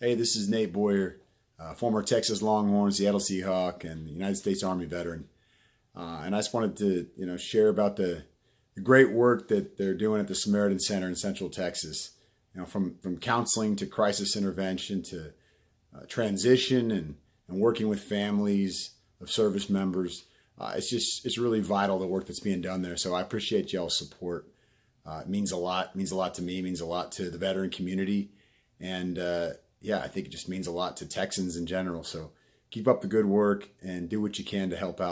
Hey, this is Nate Boyer, uh, former Texas Longhorn, Seattle Seahawk, and United States Army veteran. Uh, and I just wanted to, you know, share about the, the, great work that they're doing at the Samaritan Center in Central Texas. You know, from from counseling to crisis intervention to uh, transition and and working with families of service members. Uh, it's just it's really vital the work that's being done there. So I appreciate y'all's support. Uh, it means a lot. It means a lot to me. It means a lot to the veteran community, and uh, yeah, I think it just means a lot to Texans in general. So keep up the good work and do what you can to help out.